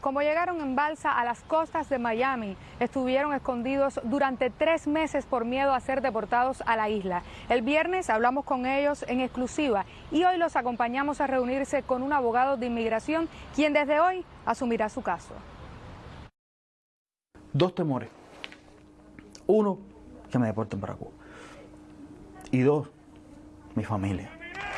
Como llegaron en balsa a las costas de Miami, estuvieron escondidos durante tres meses por miedo a ser deportados a la isla. El viernes hablamos con ellos en exclusiva y hoy los acompañamos a reunirse con un abogado de inmigración quien desde hoy asumirá su caso. Dos temores. Uno, que me deporten para Cuba. Y dos, mi familia.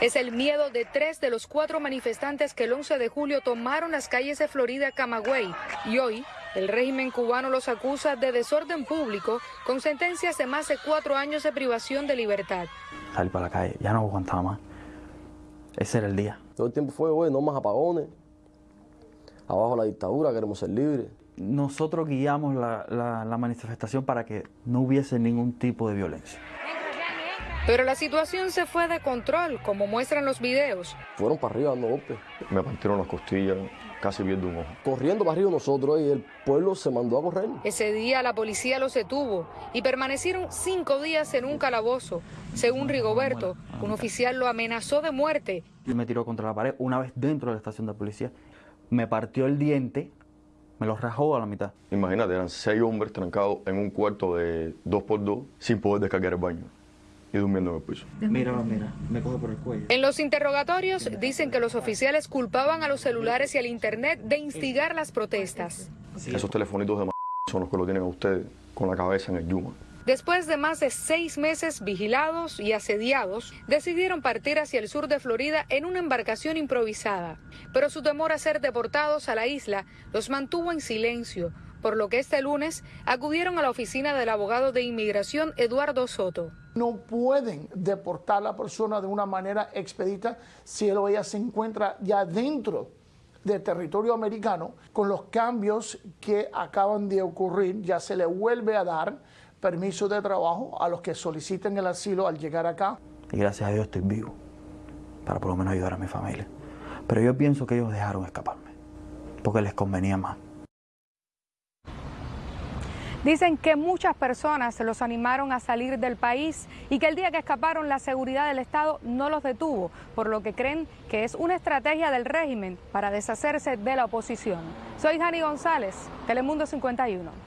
Es el miedo de tres de los cuatro manifestantes que el 11 de julio tomaron las calles de Florida, Camagüey. Y hoy, el régimen cubano los acusa de desorden público con sentencias de más de cuatro años de privación de libertad. Salí para la calle, ya no aguantaba más. Ese era el día. Todo el tiempo fue, hoy no más apagones. Abajo la dictadura, queremos ser libres. Nosotros guiamos la, la manifestación para que no hubiese ningún tipo de violencia. Pero la situación se fue de control, como muestran los videos. Fueron para arriba dando golpes. Me partieron las costillas, casi viendo un ojo. Corriendo para arriba nosotros y el pueblo se mandó a correr. Ese día la policía los detuvo y permanecieron cinco días en un calabozo. Según Rigoberto, un oficial lo amenazó de muerte. Y me tiró contra la pared una vez dentro de la estación de policía. Me partió el diente, me lo rajó a la mitad. Imagínate, eran seis hombres trancados en un cuarto de dos por dos sin poder descargar el baño y durmiendo en el piso. Mira, mira, me coge por el cuello. En los interrogatorios dicen que los oficiales culpaban a los celulares y al internet de instigar las protestas. Esos telefonitos de m son los que lo tienen a ustedes con la cabeza en el yuma. Después de más de seis meses vigilados y asediados, decidieron partir hacia el sur de Florida en una embarcación improvisada. Pero su temor a ser deportados a la isla los mantuvo en silencio, por lo que este lunes acudieron a la oficina del abogado de inmigración Eduardo Soto. No pueden deportar a la persona de una manera expedita si él o ella se encuentra ya dentro del territorio americano con los cambios que acaban de ocurrir, ya se le vuelve a dar permiso de trabajo a los que soliciten el asilo al llegar acá. Y gracias a Dios estoy vivo para por lo menos ayudar a mi familia. Pero yo pienso que ellos dejaron escaparme porque les convenía más. Dicen que muchas personas los animaron a salir del país y que el día que escaparon la seguridad del Estado no los detuvo, por lo que creen que es una estrategia del régimen para deshacerse de la oposición. Soy Jani González, Telemundo 51.